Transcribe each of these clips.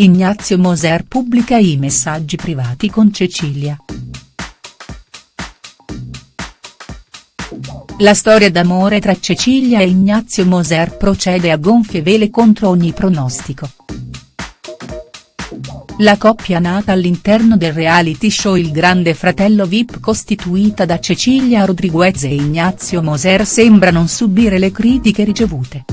Ignazio Moser pubblica i messaggi privati con Cecilia. La storia d'amore tra Cecilia e Ignazio Moser procede a gonfie vele contro ogni pronostico. La coppia nata all'interno del reality show Il Grande Fratello Vip costituita da Cecilia Rodriguez e Ignazio Moser sembra non subire le critiche ricevute.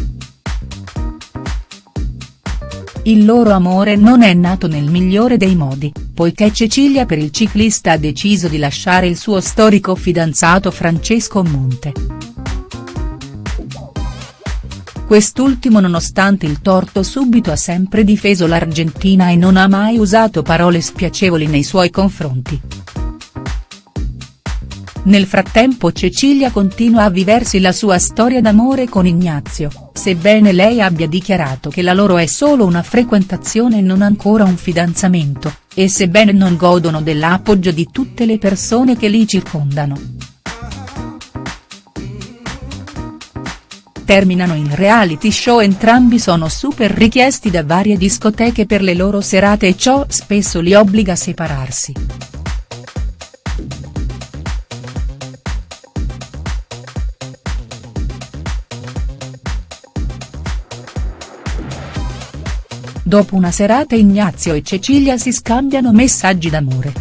Il loro amore non è nato nel migliore dei modi, poiché Cecilia per il ciclista ha deciso di lasciare il suo storico fidanzato Francesco Monte. Quest'ultimo nonostante il torto subito ha sempre difeso l'Argentina e non ha mai usato parole spiacevoli nei suoi confronti. Nel frattempo Cecilia continua a viversi la sua storia d'amore con Ignazio, sebbene lei abbia dichiarato che la loro è solo una frequentazione e non ancora un fidanzamento, e sebbene non godono dell'appoggio di tutte le persone che li circondano. Terminano il reality show entrambi sono super richiesti da varie discoteche per le loro serate e ciò spesso li obbliga a separarsi. Dopo una serata Ignazio e Cecilia si scambiano messaggi d'amore.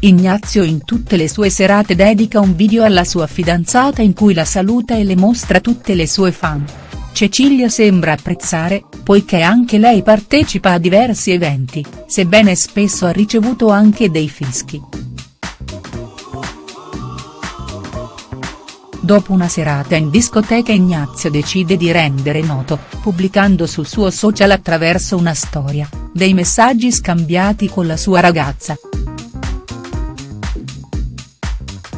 Ignazio in tutte le sue serate dedica un video alla sua fidanzata in cui la saluta e le mostra tutte le sue fan. Cecilia sembra apprezzare, poiché anche lei partecipa a diversi eventi, sebbene spesso ha ricevuto anche dei fischi. Dopo una serata in discoteca Ignazio decide di rendere noto, pubblicando sul suo social attraverso una storia, dei messaggi scambiati con la sua ragazza.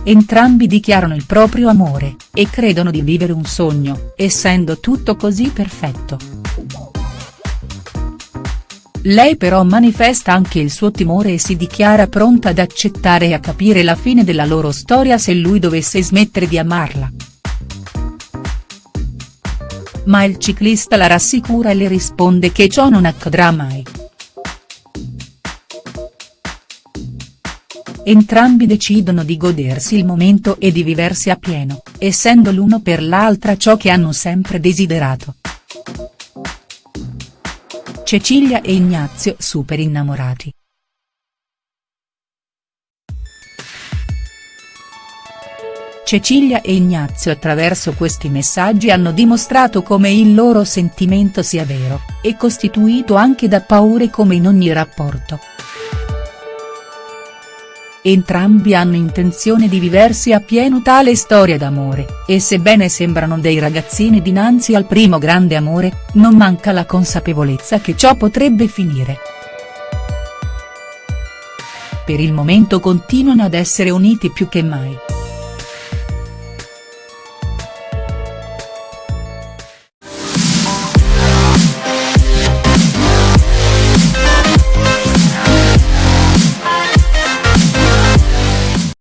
Entrambi dichiarano il proprio amore, e credono di vivere un sogno, essendo tutto così perfetto. Lei però manifesta anche il suo timore e si dichiara pronta ad accettare e a capire la fine della loro storia se lui dovesse smettere di amarla. Ma il ciclista la rassicura e le risponde che ciò non accadrà mai. Entrambi decidono di godersi il momento e di viversi a pieno, essendo l'uno per l'altra ciò che hanno sempre desiderato. Cecilia e Ignazio super innamorati. Cecilia e Ignazio attraverso questi messaggi hanno dimostrato come il loro sentimento sia vero, e costituito anche da paure come in ogni rapporto. Entrambi hanno intenzione di viversi a pieno tale storia d'amore, e sebbene sembrano dei ragazzini dinanzi al primo grande amore, non manca la consapevolezza che ciò potrebbe finire. Per il momento continuano ad essere uniti più che mai.